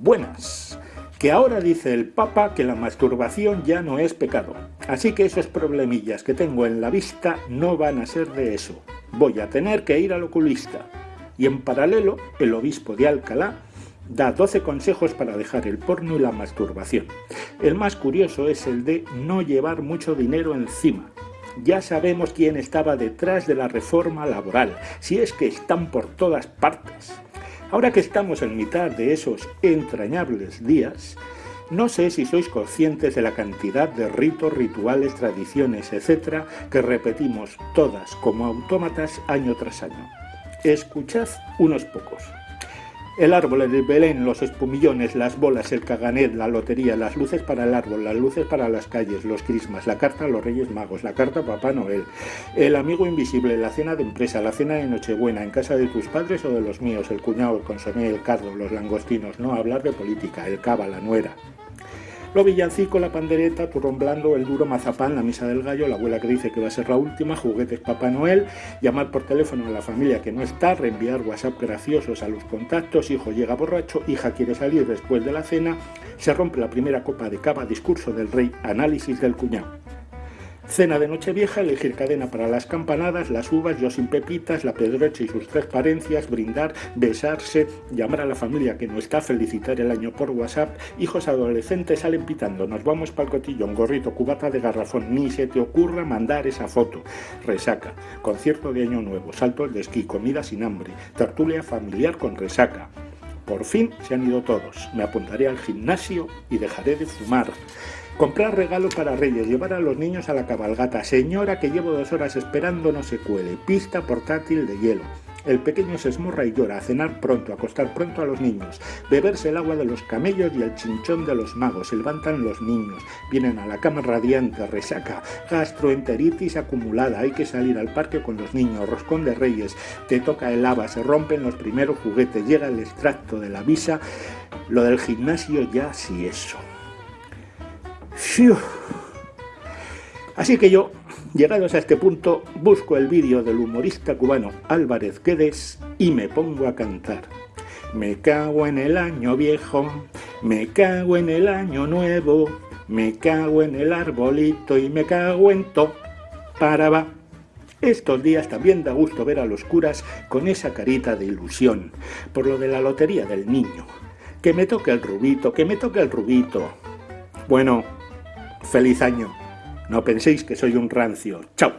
buenas. Que ahora dice el Papa que la masturbación ya no es pecado. Así que esos problemillas que tengo en la vista no van a ser de eso. Voy a tener que ir al oculista. Y en paralelo, el obispo de Alcalá da 12 consejos para dejar el porno y la masturbación. El más curioso es el de no llevar mucho dinero encima. Ya sabemos quién estaba detrás de la reforma laboral, si es que están por todas partes. Ahora que estamos en mitad de esos entrañables días, no sé si sois conscientes de la cantidad de ritos, rituales, tradiciones, etcétera, que repetimos todas como autómatas año tras año. Escuchad unos pocos. El árbol, el Belén, los espumillones, las bolas, el caganet, la lotería, las luces para el árbol, las luces para las calles, los crismas, la carta a los Reyes Magos, la carta a Papá Noel, el amigo invisible, la cena de empresa, la cena de Nochebuena, en casa de tus padres o de los míos, el cuñado, el consomé, el cardo, los langostinos, no hablar de política, el cava, la nuera, lo villancico, la pandereta, turrón blando, el duro mazapán, la misa del gallo, la abuela que dice que va a ser la última, juguetes Papá Noel, llamar por teléfono a la familia que no está, reenviar WhatsApp graciosos a los contactos, hijo llega borracho, hija quiere salir después de la cena, se rompe la primera copa de cava, discurso del rey, análisis del cuñado. Cena de Nochevieja, elegir cadena para las campanadas, las uvas, yo sin pepitas, la pedroche y sus transparencias, brindar, besarse, llamar a la familia que no está, felicitar el año por WhatsApp, hijos adolescentes salen pitando, nos vamos el cotillón, gorrito, cubata de garrafón, ni se te ocurra mandar esa foto. Resaca, concierto de año nuevo, saltos de esquí, comida sin hambre, tertulia familiar con resaca. Por fin se han ido todos. Me apuntaré al gimnasio y dejaré de fumar. Comprar regalos para Reyes, llevar a los niños a la cabalgata. Señora que llevo dos horas esperando no se cuele. Pista portátil de hielo. El pequeño se esmorra y llora, cenar pronto, acostar pronto a los niños, beberse el agua de los camellos y el chinchón de los magos, se levantan los niños, vienen a la cama radiante, resaca, gastroenteritis acumulada, hay que salir al parque con los niños, roscón de reyes, te toca el lava, se rompen los primeros juguetes, llega el extracto de la visa, lo del gimnasio ya sí eso. Así que yo, llegados a este punto, busco el vídeo del humorista cubano Álvarez Quedes y me pongo a cantar. Me cago en el año viejo, me cago en el año nuevo, me cago en el arbolito y me cago en to. Para va. Estos días también da gusto ver a los curas con esa carita de ilusión, por lo de la lotería del niño. Que me toque el rubito, que me toque el rubito. Bueno, Feliz año. No penséis que soy un rancio. Chao.